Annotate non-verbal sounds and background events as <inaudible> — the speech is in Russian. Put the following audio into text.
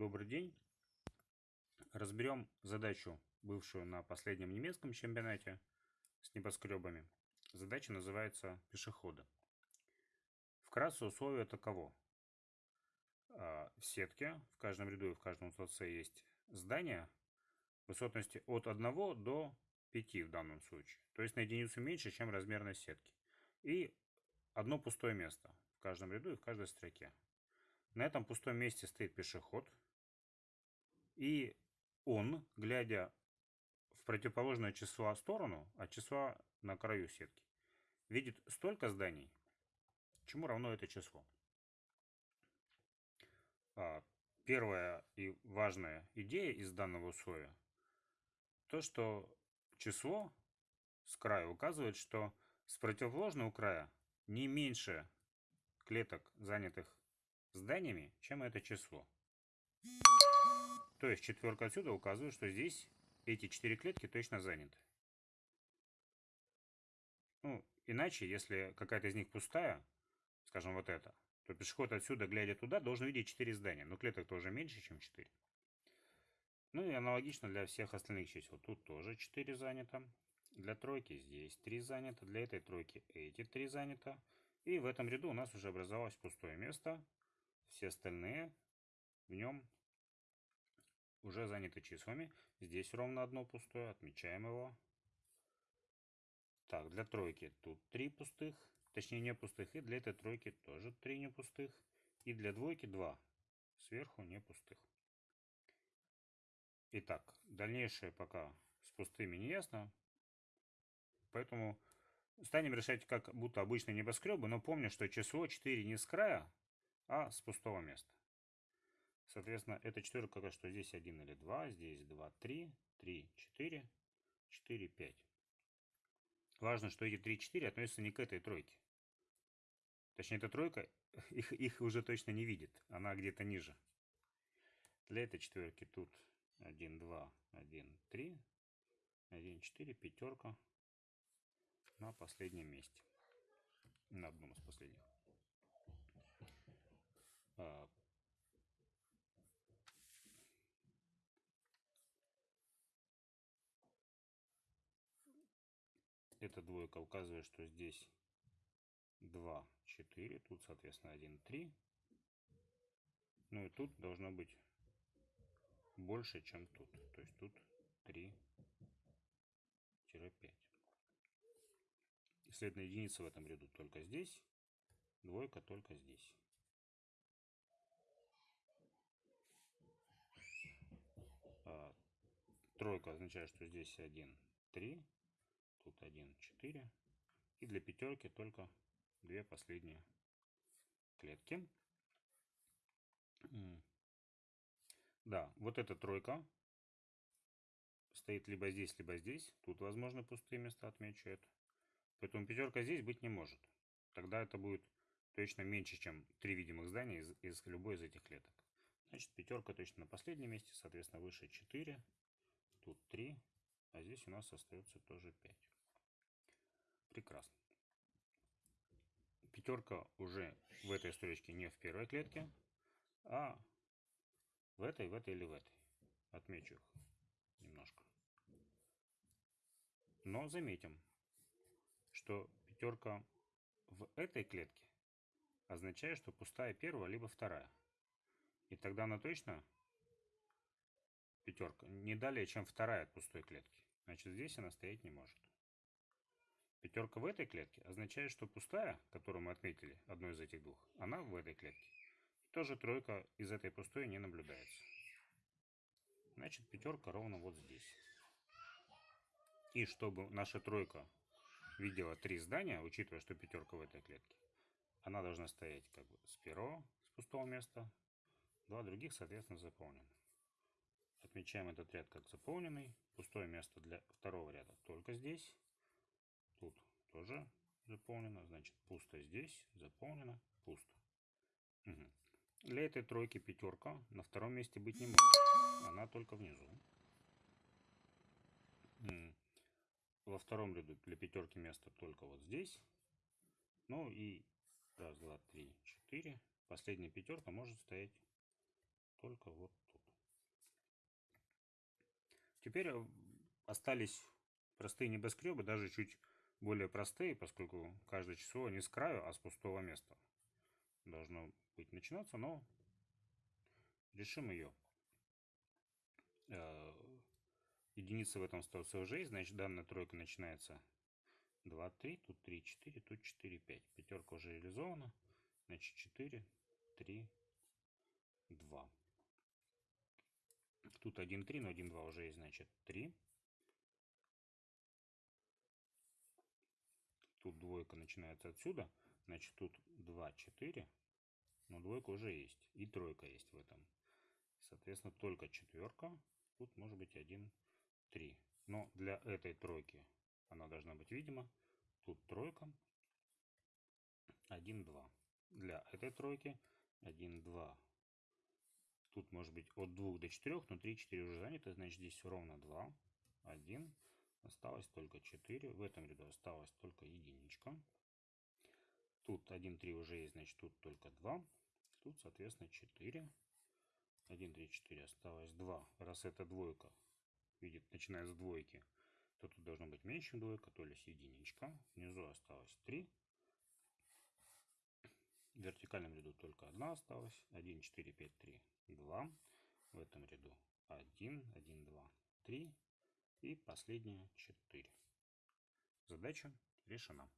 Добрый день. Разберем задачу, бывшую на последнем немецком чемпионате с небоскребами. Задача называется «Пешеходы». Вкратце условие таково. А, в сетке, в каждом ряду и в каждом торце есть здание высотности от 1 до 5 в данном случае. То есть на единицу меньше, чем размерность сетки. И одно пустое место в каждом ряду и в каждой строке. На этом пустом месте стоит пешеход. И он, глядя в противоположное число сторону, от числа на краю сетки, видит столько зданий, чему равно это число. А, первая и важная идея из данного условия, то, что число с края указывает, что с противоположного края не меньше клеток, занятых зданиями, чем это число. То есть четверка отсюда указывает, что здесь эти четыре клетки точно заняты. Ну, иначе, если какая-то из них пустая, скажем, вот эта, то пешеход отсюда, глядя туда, должен видеть 4 здания. Но клеток тоже меньше, чем 4. Ну и аналогично для всех остальных чисел. Тут тоже 4 занято. Для тройки здесь 3 занято. Для этой тройки эти 3 занято. И в этом ряду у нас уже образовалось пустое место. Все остальные в нем уже заняты числами. Здесь ровно одно пустое. Отмечаем его. Так, для тройки тут 3 пустых. Точнее не пустых. И для этой тройки тоже 3 не пустых. И для двойки 2. Сверху не пустых. Итак, дальнейшее пока с пустыми не ясно. Поэтому станем решать как будто обычные небоскребы, но помню, что число 4 не с края, а с пустого места. Соответственно, это четверка, что здесь 1 или 2, здесь 2, 3, 3, 4, 4, 5. Важно, что эти 3, 4 относятся не к этой тройке. Точнее, эта тройка <laughs> их, их уже точно не видит. Она где-то ниже. Для этой четверки тут 1, 2, 1, 3, 1, 4, пятерка на последнем месте. На одном из последних. Эта двойка указывает, что здесь 2, 4, тут, соответственно, 1, 3. Ну и тут должно быть больше, чем тут. То есть тут 3-5. И следовательно, единица в этом ряду только здесь, двойка только здесь. А, тройка означает, что здесь 1, 3, 1, 4. И для пятерки только две последние клетки. Да, вот эта тройка стоит либо здесь, либо здесь. Тут, возможно, пустые места отмечу это. Поэтому пятерка здесь быть не может. Тогда это будет точно меньше, чем три видимых здания из, из любой из этих клеток. Значит, пятерка точно на последнем месте, соответственно, выше 4. Тут 3, а здесь у нас остается тоже 5. Прекрасно. Пятерка уже в этой строчке не в первой клетке, а в этой, в этой или в этой. Отмечу их немножко. Но заметим, что пятерка в этой клетке означает, что пустая первая, либо вторая. И тогда она точно пятерка не далее, чем вторая от пустой клетки. Значит, здесь она стоять не может. Пятерка в этой клетке означает, что пустая, которую мы отметили, одной из этих двух, она в этой клетке. Тоже тройка из этой пустой не наблюдается. Значит, пятерка ровно вот здесь. И чтобы наша тройка видела три здания, учитывая, что пятерка в этой клетке, она должна стоять как бы с первого, с пустого места. Два других, соответственно, заполнены. Отмечаем этот ряд как заполненный. Пустое место для второго ряда только здесь. Тут тоже заполнено. Значит, пусто здесь, заполнено, пусто. Угу. Для этой тройки пятерка на втором месте быть не может. Она только внизу. Во втором ряду для пятерки место только вот здесь. Ну и раз, два, три, четыре. Последняя пятерка может стоять только вот тут. Теперь остались простые небоскребы, даже чуть более простые, поскольку каждое число не с краю, а с пустого места должно быть начинаться, но решим ее. Э, единица в этом остается уже, значит данная тройка начинается 2, 3, тут 3, 4, тут 4, 5. Пятерка уже реализована, значит 4, 3, 2. Тут 1, 3, но 1, 2 уже есть, значит 3. Тут двойка начинается отсюда, значит тут 2, 4, но двойка уже есть. И тройка есть в этом. Соответственно, только четверка. Тут может быть 1, 3. Но для этой тройки она должна быть видима. Тут тройка. 1, 2. Для этой тройки 1, 2. Тут может быть от 2 до 4, но 3, 4 уже заняты. Значит, здесь ровно 2. 1. Осталось только 4. В этом ряду осталась только единичка. Тут 1, 3 уже есть, значит тут только 2. Тут, соответственно, 4. 1, 3, 4. Осталось 2. Раз это двойка, видит, начиная с двойки, то тут должно быть меньше, двойка, то есть единичка. Внизу осталось 3. В вертикальном ряду только одна осталась. 1, 4, 5, 3, 2. В этом ряду 1, 1, 2, 3. И последняя 4. Задача решена.